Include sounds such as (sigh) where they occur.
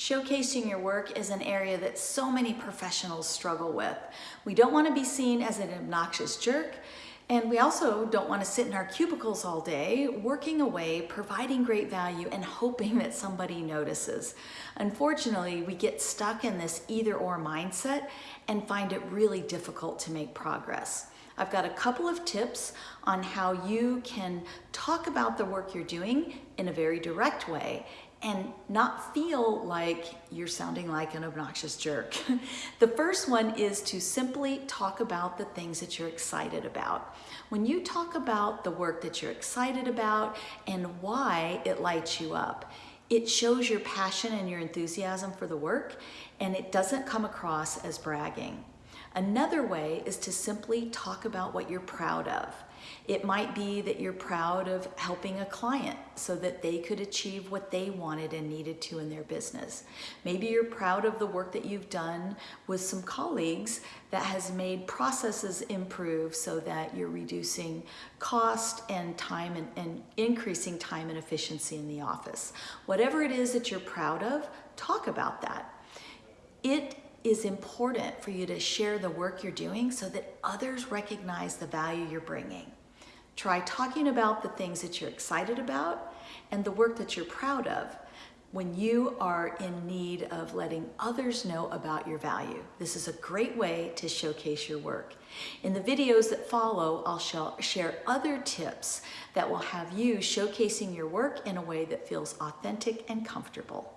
Showcasing your work is an area that so many professionals struggle with. We don't want to be seen as an obnoxious jerk, and we also don't want to sit in our cubicles all day, working away, providing great value, and hoping that somebody notices. Unfortunately, we get stuck in this either or mindset and find it really difficult to make progress. I've got a couple of tips on how you can talk about the work you're doing in a very direct way and not feel like you're sounding like an obnoxious jerk. (laughs) the first one is to simply talk about the things that you're excited about. When you talk about the work that you're excited about and why it lights you up, it shows your passion and your enthusiasm for the work and it doesn't come across as bragging. Another way is to simply talk about what you're proud of. It might be that you're proud of helping a client so that they could achieve what they wanted and needed to in their business. Maybe you're proud of the work that you've done with some colleagues that has made processes improve so that you're reducing cost and time and, and increasing time and efficiency in the office. Whatever it is that you're proud of, talk about that. It is important for you to share the work you're doing so that others recognize the value you're bringing. Try talking about the things that you're excited about and the work that you're proud of when you are in need of letting others know about your value. This is a great way to showcase your work. In the videos that follow, I'll share other tips that will have you showcasing your work in a way that feels authentic and comfortable.